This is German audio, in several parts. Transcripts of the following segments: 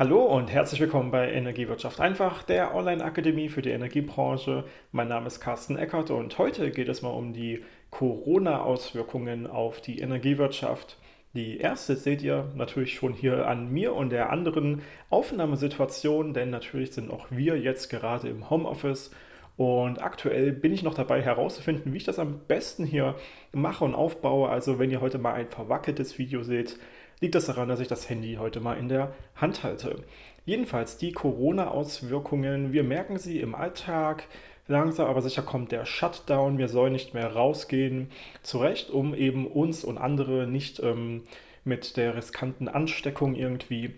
Hallo und herzlich willkommen bei Energiewirtschaft einfach, der Online-Akademie für die Energiebranche. Mein Name ist Carsten Eckert und heute geht es mal um die Corona-Auswirkungen auf die Energiewirtschaft. Die erste seht ihr natürlich schon hier an mir und der anderen Aufnahmesituation, denn natürlich sind auch wir jetzt gerade im Homeoffice und aktuell bin ich noch dabei herauszufinden, wie ich das am besten hier mache und aufbaue. Also wenn ihr heute mal ein verwackeltes Video seht, liegt das daran, dass ich das Handy heute mal in der Hand halte. Jedenfalls die Corona-Auswirkungen, wir merken sie im Alltag, langsam aber sicher kommt der Shutdown, wir sollen nicht mehr rausgehen, zurecht, um eben uns und andere nicht ähm, mit der riskanten Ansteckung irgendwie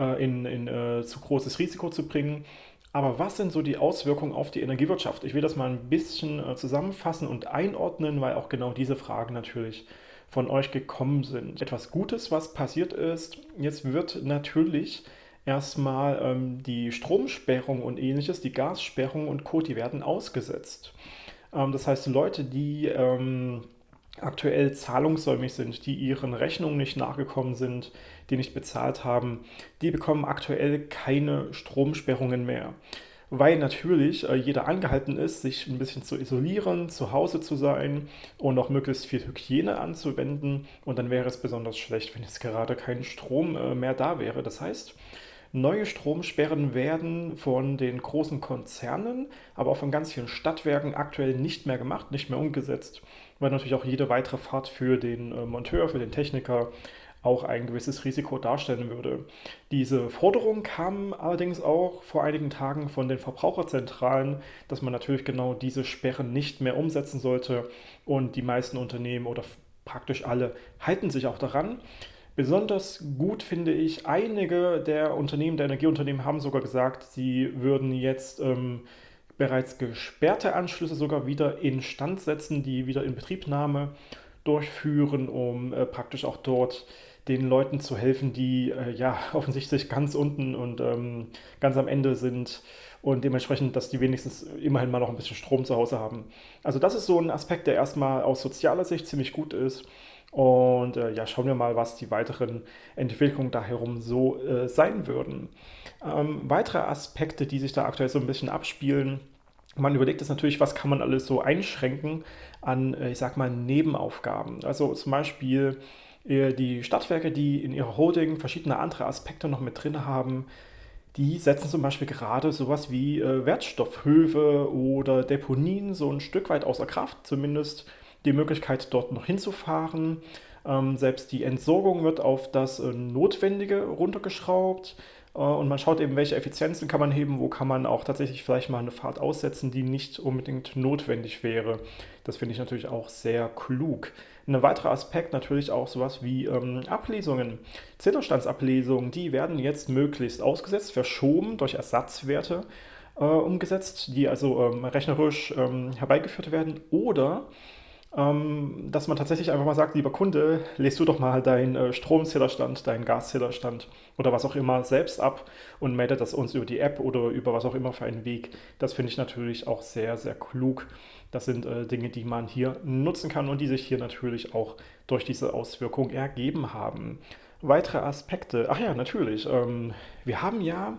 äh, in, in äh, zu großes Risiko zu bringen. Aber was sind so die Auswirkungen auf die Energiewirtschaft? Ich will das mal ein bisschen äh, zusammenfassen und einordnen, weil auch genau diese Fragen natürlich von euch gekommen sind. Etwas Gutes, was passiert ist, jetzt wird natürlich erstmal ähm, die Stromsperrung und ähnliches, die Gassperrung und Co., die werden ausgesetzt. Ähm, das heißt, Leute, die ähm, aktuell zahlungssäumig sind, die ihren Rechnungen nicht nachgekommen sind, die nicht bezahlt haben, die bekommen aktuell keine Stromsperrungen mehr weil natürlich äh, jeder angehalten ist, sich ein bisschen zu isolieren, zu Hause zu sein und auch möglichst viel Hygiene anzuwenden. Und dann wäre es besonders schlecht, wenn jetzt gerade kein Strom äh, mehr da wäre. Das heißt, neue Stromsperren werden von den großen Konzernen, aber auch von ganz vielen Stadtwerken aktuell nicht mehr gemacht, nicht mehr umgesetzt, weil natürlich auch jede weitere Fahrt für den äh, Monteur, für den Techniker auch ein gewisses Risiko darstellen würde. Diese Forderung kam allerdings auch vor einigen Tagen von den Verbraucherzentralen, dass man natürlich genau diese Sperren nicht mehr umsetzen sollte und die meisten Unternehmen oder praktisch alle halten sich auch daran. Besonders gut finde ich, einige der Unternehmen, der Energieunternehmen haben sogar gesagt, sie würden jetzt ähm, bereits gesperrte Anschlüsse sogar wieder instand setzen, die wieder in Betriebnahme durchführen, um äh, praktisch auch dort den Leuten zu helfen, die äh, ja offensichtlich ganz unten und ähm, ganz am Ende sind und dementsprechend, dass die wenigstens immerhin mal noch ein bisschen Strom zu Hause haben. Also das ist so ein Aspekt, der erstmal aus sozialer Sicht ziemlich gut ist. Und äh, ja, schauen wir mal, was die weiteren Entwicklungen da herum so äh, sein würden. Ähm, weitere Aspekte, die sich da aktuell so ein bisschen abspielen, man überlegt es natürlich, was kann man alles so einschränken an, äh, ich sag mal, Nebenaufgaben. Also zum Beispiel die Stadtwerke, die in ihrer Holding verschiedene andere Aspekte noch mit drin haben, die setzen zum Beispiel gerade sowas wie äh, Wertstoffhöfe oder Deponien so ein Stück weit außer Kraft, zumindest die Möglichkeit dort noch hinzufahren. Ähm, selbst die Entsorgung wird auf das äh, Notwendige runtergeschraubt. Äh, und man schaut eben, welche Effizienzen kann man heben, wo kann man auch tatsächlich vielleicht mal eine Fahrt aussetzen, die nicht unbedingt notwendig wäre. Das finde ich natürlich auch sehr klug. Ein weiterer Aspekt natürlich auch sowas wie ähm, Ablesungen. Zählerstandsablesungen, die werden jetzt möglichst ausgesetzt, verschoben durch Ersatzwerte äh, umgesetzt, die also ähm, rechnerisch ähm, herbeigeführt werden oder dass man tatsächlich einfach mal sagt, lieber Kunde, lest du doch mal deinen äh, Stromzählerstand, deinen Gaszählerstand oder was auch immer selbst ab und meldet das uns über die App oder über was auch immer für einen Weg. Das finde ich natürlich auch sehr, sehr klug. Das sind äh, Dinge, die man hier nutzen kann und die sich hier natürlich auch durch diese Auswirkung ergeben haben. Weitere Aspekte, ach ja, natürlich, ähm, wir haben ja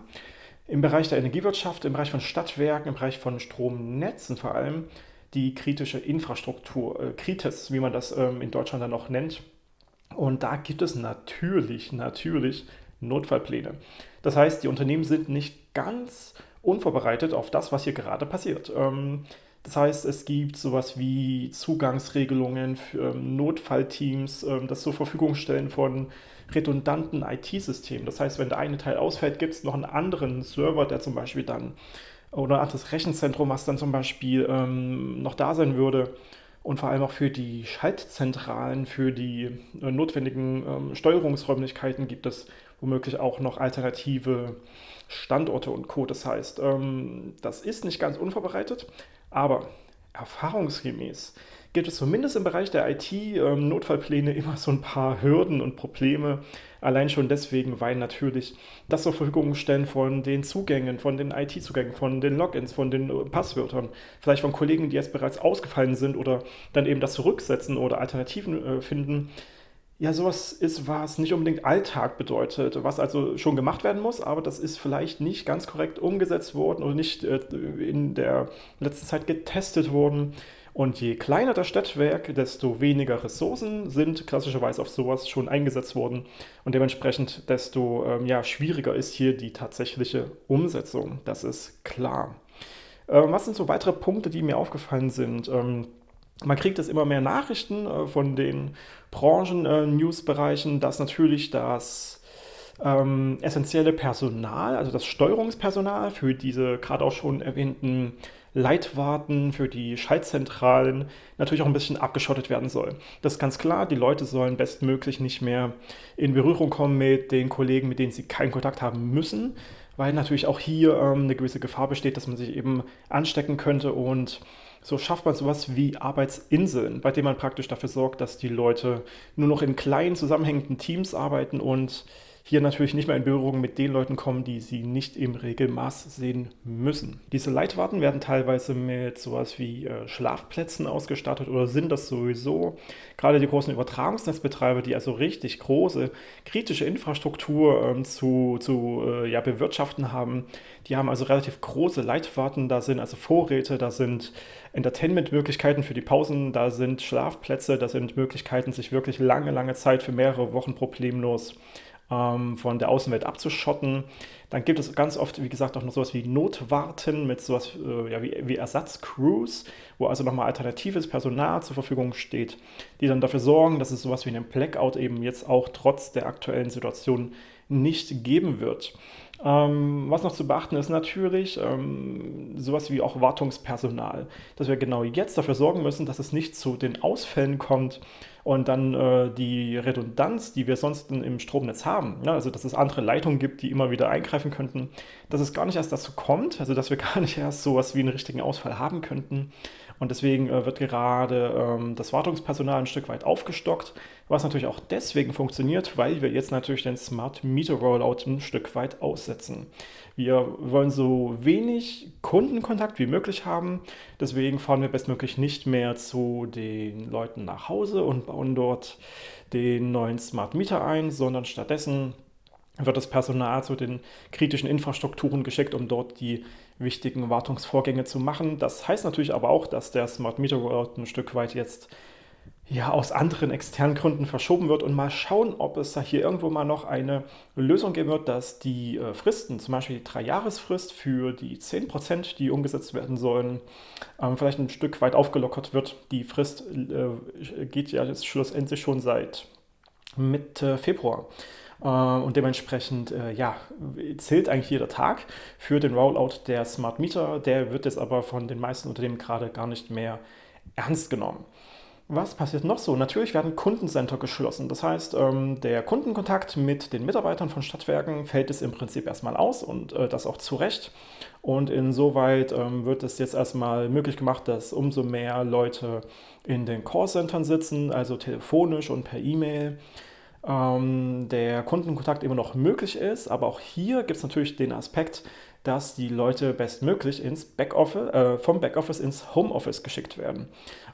im Bereich der Energiewirtschaft, im Bereich von Stadtwerken, im Bereich von Stromnetzen vor allem, die kritische Infrastruktur, äh, Kritis, wie man das ähm, in Deutschland dann auch nennt. Und da gibt es natürlich, natürlich Notfallpläne. Das heißt, die Unternehmen sind nicht ganz unvorbereitet auf das, was hier gerade passiert. Ähm, das heißt, es gibt sowas wie Zugangsregelungen für ähm, Notfallteams, ähm, das zur Verfügung stellen von redundanten IT-Systemen. Das heißt, wenn der eine Teil ausfällt, gibt es noch einen anderen Server, der zum Beispiel dann oder ein anderes Rechenzentrum, was dann zum Beispiel ähm, noch da sein würde. Und vor allem auch für die Schaltzentralen, für die äh, notwendigen ähm, Steuerungsräumlichkeiten gibt es womöglich auch noch alternative Standorte und Co. Das heißt, ähm, das ist nicht ganz unvorbereitet, aber erfahrungsgemäß gibt es zumindest im Bereich der IT-Notfallpläne ähm, immer so ein paar Hürden und Probleme. Allein schon deswegen, weil natürlich das zur Verfügung stellen von den Zugängen, von den IT-Zugängen, von den Logins, von den äh, Passwörtern, vielleicht von Kollegen, die jetzt bereits ausgefallen sind oder dann eben das zurücksetzen oder Alternativen äh, finden, ja, sowas ist, was nicht unbedingt Alltag bedeutet, was also schon gemacht werden muss, aber das ist vielleicht nicht ganz korrekt umgesetzt worden oder nicht äh, in der letzten Zeit getestet worden. Und je kleiner das Stadtwerk, desto weniger Ressourcen sind klassischerweise auf sowas schon eingesetzt worden und dementsprechend desto ähm, ja, schwieriger ist hier die tatsächliche Umsetzung. Das ist klar. Ähm, was sind so weitere Punkte, die mir aufgefallen sind? Ähm, man kriegt jetzt immer mehr Nachrichten äh, von den Branchen-News-Bereichen, äh, dass natürlich das ähm, essentielle Personal, also das Steuerungspersonal für diese gerade auch schon erwähnten Leitwarten, für die Schaltzentralen natürlich auch ein bisschen abgeschottet werden soll. Das ist ganz klar, die Leute sollen bestmöglich nicht mehr in Berührung kommen mit den Kollegen, mit denen sie keinen Kontakt haben müssen, weil natürlich auch hier ähm, eine gewisse Gefahr besteht, dass man sich eben anstecken könnte und so schafft man sowas wie Arbeitsinseln, bei denen man praktisch dafür sorgt, dass die Leute nur noch in kleinen zusammenhängenden Teams arbeiten und hier natürlich nicht mehr in Berührung mit den Leuten kommen, die sie nicht im Regelmaß sehen müssen. Diese Leitwarten werden teilweise mit sowas wie äh, Schlafplätzen ausgestattet oder sind das sowieso. Gerade die großen Übertragungsnetzbetreiber, die also richtig große kritische Infrastruktur ähm, zu, zu äh, ja, bewirtschaften haben, die haben also relativ große Leitwarten, da sind also Vorräte, da sind Entertainment-Möglichkeiten für die Pausen, da sind Schlafplätze, da sind Möglichkeiten, sich wirklich lange, lange Zeit für mehrere Wochen problemlos ähm, von der Außenwelt abzuschotten. Dann gibt es ganz oft, wie gesagt, auch noch sowas wie Notwarten mit sowas äh, ja, wie, wie Ersatzcrews, wo also nochmal alternatives Personal zur Verfügung steht, die dann dafür sorgen, dass es sowas wie einen Blackout eben jetzt auch trotz der aktuellen Situation nicht geben wird. Ähm, was noch zu beachten ist natürlich ähm, sowas wie auch Wartungspersonal, dass wir genau jetzt dafür sorgen müssen, dass es nicht zu den Ausfällen kommt und dann äh, die Redundanz, die wir sonst im Stromnetz haben, ja, also dass es andere Leitungen gibt, die immer wieder eingreifen könnten, dass es gar nicht erst dazu kommt, also dass wir gar nicht erst sowas wie einen richtigen Ausfall haben könnten. Und deswegen äh, wird gerade ähm, das Wartungspersonal ein Stück weit aufgestockt, was natürlich auch deswegen funktioniert, weil wir jetzt natürlich den Smart Meter Rollout ein Stück weit aussetzen. Wir wollen so wenig Kundenkontakt wie möglich haben, deswegen fahren wir bestmöglich nicht mehr zu den Leuten nach Hause und bauen dort den neuen Smart Meter ein, sondern stattdessen wird das Personal zu den kritischen Infrastrukturen geschickt, um dort die wichtigen Wartungsvorgänge zu machen. Das heißt natürlich aber auch, dass der Smart Meter Rollout ein Stück weit jetzt ja, aus anderen externen Gründen verschoben wird und mal schauen, ob es da hier irgendwo mal noch eine Lösung geben wird, dass die äh, Fristen, zum Beispiel die Drei-Jahres-Frist für die 10%, die umgesetzt werden sollen, ähm, vielleicht ein Stück weit aufgelockert wird. Die Frist äh, geht ja jetzt schlussendlich schon seit Mitte Februar. Äh, und dementsprechend äh, ja, zählt eigentlich jeder Tag für den Rollout der Smart Meter. Der wird jetzt aber von den meisten Unternehmen gerade gar nicht mehr ernst genommen. Was passiert noch so? Natürlich werden Kundencenter geschlossen. Das heißt, ähm, der Kundenkontakt mit den Mitarbeitern von Stadtwerken fällt es im Prinzip erstmal aus und äh, das auch zu Recht. Und insoweit ähm, wird es jetzt erstmal möglich gemacht, dass umso mehr Leute in den Callcentern sitzen, also telefonisch und per E-Mail ähm, der Kundenkontakt immer noch möglich ist. Aber auch hier gibt es natürlich den Aspekt, dass die Leute bestmöglich ins Backoffice, äh, vom Backoffice ins Homeoffice geschickt werden.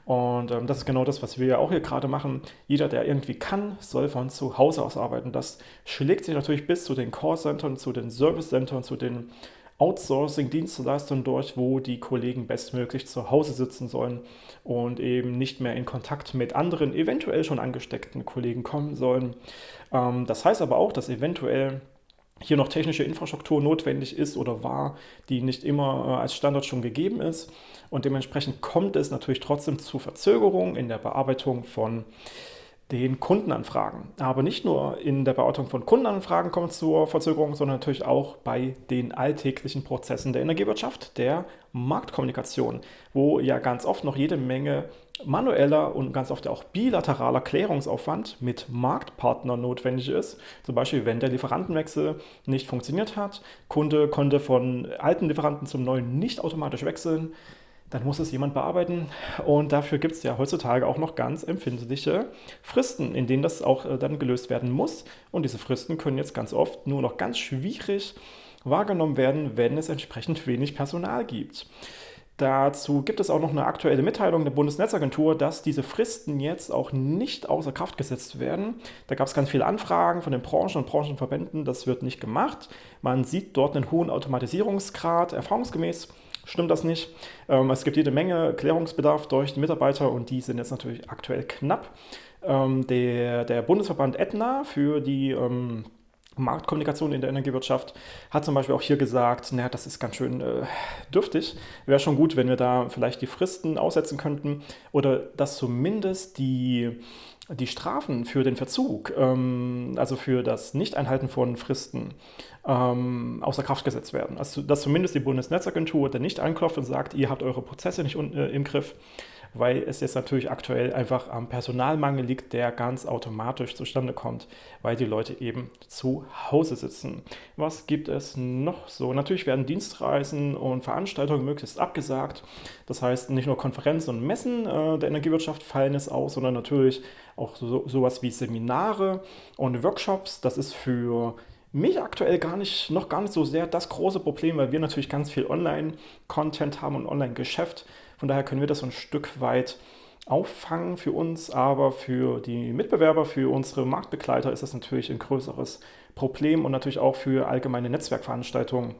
Und ähm, das ist genau das, was wir ja auch hier gerade machen. Jeder, der irgendwie kann, soll von zu Hause aus arbeiten. Das schlägt sich natürlich bis zu den Call-Centern, zu den Service-Centern, zu den Outsourcing-Dienstleistungen durch, wo die Kollegen bestmöglich zu Hause sitzen sollen und eben nicht mehr in Kontakt mit anderen, eventuell schon angesteckten Kollegen kommen sollen. Ähm, das heißt aber auch, dass eventuell hier noch technische Infrastruktur notwendig ist oder war, die nicht immer äh, als Standard schon gegeben ist. Und dementsprechend kommt es natürlich trotzdem zu Verzögerungen in der Bearbeitung von den Kundenanfragen. Aber nicht nur in der Bearbeitung von Kundenanfragen kommt es zur Verzögerung, sondern natürlich auch bei den alltäglichen Prozessen der Energiewirtschaft, der Marktkommunikation, wo ja ganz oft noch jede Menge manueller und ganz oft auch bilateraler Klärungsaufwand mit Marktpartnern notwendig ist. Zum Beispiel, wenn der Lieferantenwechsel nicht funktioniert hat, Kunde konnte von alten Lieferanten zum neuen nicht automatisch wechseln, dann muss es jemand bearbeiten. Und dafür gibt es ja heutzutage auch noch ganz empfindliche Fristen, in denen das auch äh, dann gelöst werden muss. Und diese Fristen können jetzt ganz oft nur noch ganz schwierig wahrgenommen werden, wenn es entsprechend wenig Personal gibt. Dazu gibt es auch noch eine aktuelle Mitteilung der Bundesnetzagentur, dass diese Fristen jetzt auch nicht außer Kraft gesetzt werden. Da gab es ganz viele Anfragen von den Branchen und Branchenverbänden, das wird nicht gemacht. Man sieht dort einen hohen Automatisierungsgrad, erfahrungsgemäß stimmt das nicht. Ähm, es gibt jede Menge Klärungsbedarf durch die Mitarbeiter und die sind jetzt natürlich aktuell knapp. Ähm, der, der Bundesverband Aetna für die ähm, Marktkommunikation in der Energiewirtschaft hat zum Beispiel auch hier gesagt, naja, das ist ganz schön äh, dürftig. Wäre schon gut, wenn wir da vielleicht die Fristen aussetzen könnten oder dass zumindest die, die Strafen für den Verzug, ähm, also für das Nicht-Einhalten von Fristen, ähm, außer Kraft gesetzt werden. Also dass zumindest die Bundesnetzagentur dann nicht anklopft und sagt, ihr habt eure Prozesse nicht äh, im Griff, weil es jetzt natürlich aktuell einfach am Personalmangel liegt, der ganz automatisch zustande kommt, weil die Leute eben zu Hause sitzen. Was gibt es noch so? Natürlich werden Dienstreisen und Veranstaltungen möglichst abgesagt. Das heißt, nicht nur Konferenzen und Messen äh, der Energiewirtschaft fallen es aus, sondern natürlich auch so, sowas wie Seminare und Workshops. Das ist für mich aktuell gar nicht, noch gar nicht so sehr das große Problem, weil wir natürlich ganz viel Online-Content haben und Online-Geschäft. Von daher können wir das so ein Stück weit auffangen für uns, aber für die Mitbewerber, für unsere Marktbegleiter ist das natürlich ein größeres Problem und natürlich auch für allgemeine Netzwerkveranstaltungen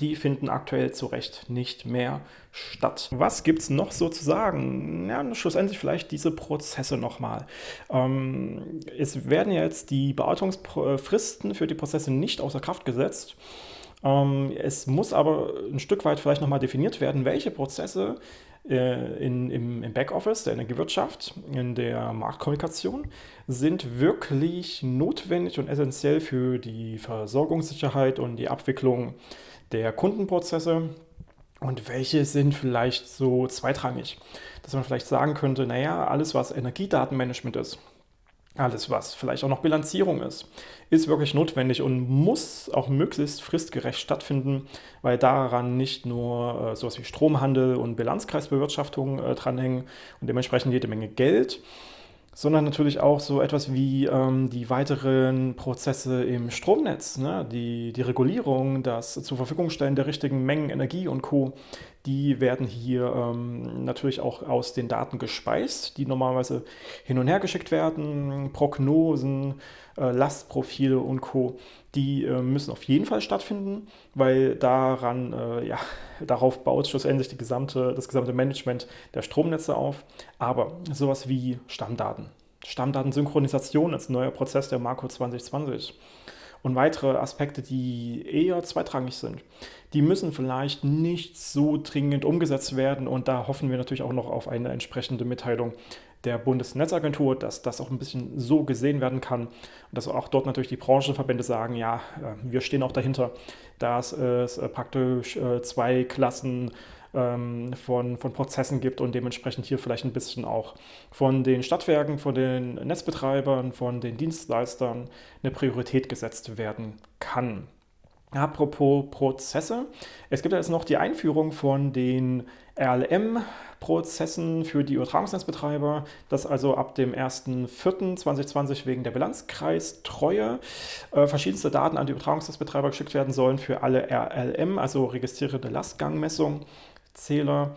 die finden aktuell zu Recht nicht mehr statt. Was gibt es noch so zu sagen? Ja, schlussendlich vielleicht diese Prozesse nochmal. Ähm, es werden ja jetzt die Bearbeitungsfristen für die Prozesse nicht außer Kraft gesetzt. Ähm, es muss aber ein Stück weit vielleicht nochmal definiert werden, welche Prozesse in, im, im Backoffice der Energiewirtschaft, in der Marktkommunikation, sind wirklich notwendig und essentiell für die Versorgungssicherheit und die Abwicklung der Kundenprozesse und welche sind vielleicht so zweitrangig. Dass man vielleicht sagen könnte, naja, alles was Energiedatenmanagement ist, alles was vielleicht auch noch Bilanzierung ist, ist wirklich notwendig und muss auch möglichst fristgerecht stattfinden, weil daran nicht nur äh, sowas wie Stromhandel und Bilanzkreisbewirtschaftung äh, dranhängen und dementsprechend jede Menge Geld, sondern natürlich auch so etwas wie ähm, die weiteren Prozesse im Stromnetz, ne? die, die Regulierung, das zur Verfügung stellen der richtigen Mengen Energie und Co., die werden hier ähm, natürlich auch aus den Daten gespeist, die normalerweise hin und her geschickt werden, Prognosen, äh, Lastprofile und Co., die äh, müssen auf jeden Fall stattfinden, weil daran, äh, ja, darauf baut schlussendlich gesamte, das gesamte Management der Stromnetze auf. Aber sowas wie Stammdaten, Stammdatensynchronisation als neuer Prozess der Marco 2020 und weitere Aspekte, die eher zweitrangig sind, die müssen vielleicht nicht so dringend umgesetzt werden. Und da hoffen wir natürlich auch noch auf eine entsprechende Mitteilung der Bundesnetzagentur, dass das auch ein bisschen so gesehen werden kann. Und dass auch dort natürlich die Branchenverbände sagen, ja, äh, wir stehen auch dahinter, dass es äh, praktisch äh, zwei Klassen ähm, von, von Prozessen gibt und dementsprechend hier vielleicht ein bisschen auch von den Stadtwerken, von den Netzbetreibern, von den Dienstleistern eine Priorität gesetzt werden kann. Apropos Prozesse, es gibt jetzt noch die Einführung von den RLM-Prozessen für die Übertragungsnetzbetreiber, dass also ab dem 1.4.2020 wegen der Bilanzkreistreue äh, verschiedenste Daten an die Übertragungsnetzbetreiber geschickt werden sollen für alle RLM, also registrierte Lastgangmessung, Zähler.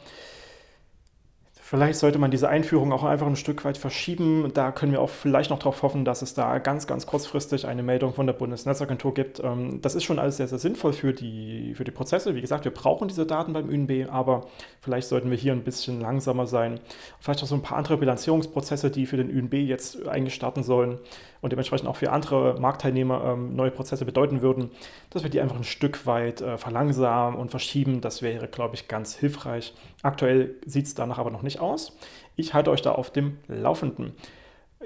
Vielleicht sollte man diese Einführung auch einfach ein Stück weit verschieben. Da können wir auch vielleicht noch darauf hoffen, dass es da ganz, ganz kurzfristig eine Meldung von der Bundesnetzagentur gibt. Ähm, das ist schon alles sehr, sehr sinnvoll für die, für die Prozesse. Wie gesagt, wir brauchen diese Daten beim ÜNB, aber vielleicht sollten wir hier ein bisschen langsamer sein. Vielleicht auch so ein paar andere Bilanzierungsprozesse, die für den ÜNB jetzt eigentlich starten sollen und dementsprechend auch für andere Marktteilnehmer ähm, neue Prozesse bedeuten würden, dass wir die einfach ein Stück weit äh, verlangsamen und verschieben. Das wäre, glaube ich, ganz hilfreich. Aktuell sieht es danach aber noch nicht aus. Ich halte euch da auf dem Laufenden.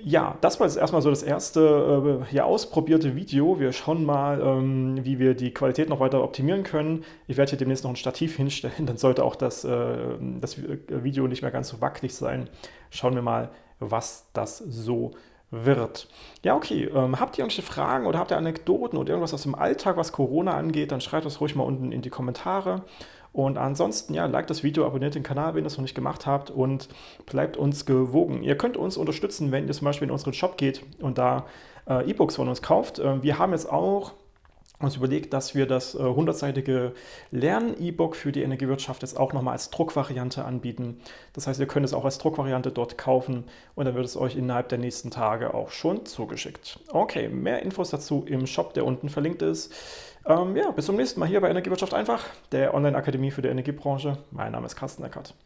Ja, das war jetzt erstmal so das erste äh, ja, ausprobierte Video. Wir schauen mal, ähm, wie wir die Qualität noch weiter optimieren können. Ich werde hier demnächst noch ein Stativ hinstellen, dann sollte auch das, äh, das Video nicht mehr ganz so wackelig sein. Schauen wir mal, was das so wird. Ja, okay. Ähm, habt ihr irgendwelche Fragen oder habt ihr Anekdoten oder irgendwas aus dem Alltag, was Corona angeht, dann schreibt das ruhig mal unten in die Kommentare. Und ansonsten, ja, liked das Video, abonniert den Kanal, wenn ihr das noch nicht gemacht habt und bleibt uns gewogen. Ihr könnt uns unterstützen, wenn ihr zum Beispiel in unseren Shop geht und da äh, E-Books von uns kauft. Äh, wir haben jetzt auch uns überlegt, dass wir das 100-seitige äh, Lern-E-Book für die Energiewirtschaft jetzt auch nochmal als Druckvariante anbieten. Das heißt, ihr könnt es auch als Druckvariante dort kaufen und dann wird es euch innerhalb der nächsten Tage auch schon zugeschickt. Okay, mehr Infos dazu im Shop, der unten verlinkt ist. Ähm, ja, bis zum nächsten Mal hier bei Energiewirtschaft einfach, der Online-Akademie für die Energiebranche. Mein Name ist Carsten Eckert.